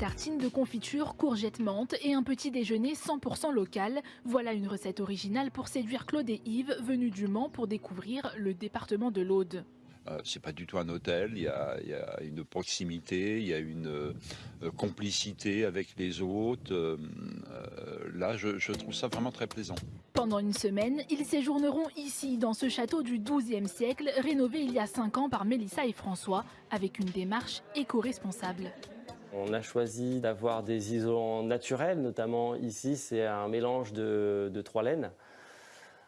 tartines de confiture, courgettes menthe et un petit déjeuner 100% local. Voilà une recette originale pour séduire Claude et Yves, venus du Mans pour découvrir le département de l'Aude. Euh, c'est pas du tout un hôtel, il y a, il y a une proximité, il y a une euh, complicité avec les hôtes. Euh, euh, là, je, je trouve ça vraiment très plaisant. Pendant une semaine, ils séjourneront ici, dans ce château du XIIe siècle, rénové il y a 5 ans par Mélissa et François, avec une démarche éco-responsable. On a choisi d'avoir des isolants naturels, notamment ici, c'est un mélange de, trois laines.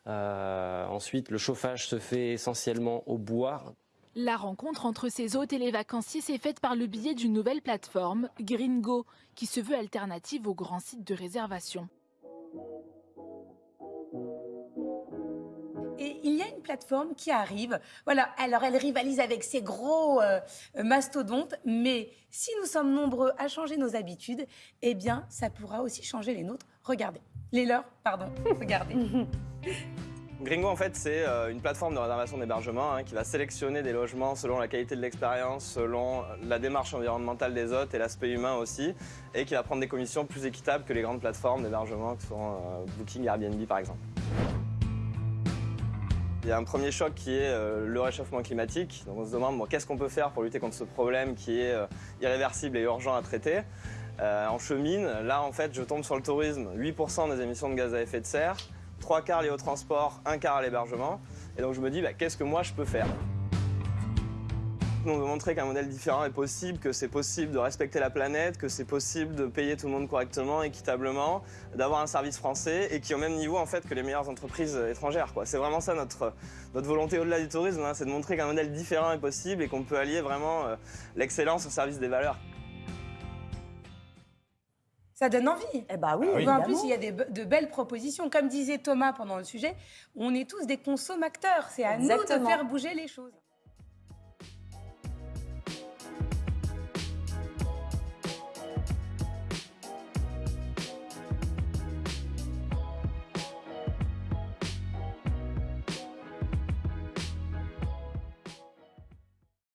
Euh, ensuite, le chauffage se fait essentiellement au bois. La rencontre entre ces hôtes et les vacanciers s'est faite par le biais d'une nouvelle plateforme, Gringo, qui se veut alternative aux grands sites de réservation. Une plateforme qui arrive. Voilà, alors elle rivalise avec ces gros euh, mastodontes, mais si nous sommes nombreux à changer nos habitudes, eh bien, ça pourra aussi changer les nôtres. Regardez, les leurs, pardon, regardez. Gringo, en fait, c'est euh, une plateforme de réservation d'hébergement hein, qui va sélectionner des logements selon la qualité de l'expérience, selon la démarche environnementale des hôtes et l'aspect humain aussi, et qui va prendre des commissions plus équitables que les grandes plateformes d'hébergement que sont euh, Booking, Airbnb par exemple. Il y a un premier choc qui est euh, le réchauffement climatique. Donc on se demande bon, qu'est-ce qu'on peut faire pour lutter contre ce problème qui est euh, irréversible et urgent à traiter? Euh, en chemine, là en fait je tombe sur le tourisme, 8% des émissions de gaz à effet de serre, 3 quarts liés au transport, 1 quart à l'hébergement. Et donc je me dis bah, qu'est-ce que moi je peux faire? On veut montrer qu'un modèle différent est possible, que c'est possible de respecter la planète, que c'est possible de payer tout le monde correctement, équitablement, d'avoir un service français et qui est au même niveau en fait que les meilleures entreprises étrangères. C'est vraiment ça notre, notre volonté au-delà du tourisme, hein, c'est de montrer qu'un modèle différent est possible et qu'on peut allier vraiment euh, l'excellence au service des valeurs. Ça donne envie. Eh bah oui, En évidemment. plus, il y a des de belles propositions. Comme disait Thomas pendant le sujet, on est tous des consommateurs. C'est à nous de faire bouger les choses.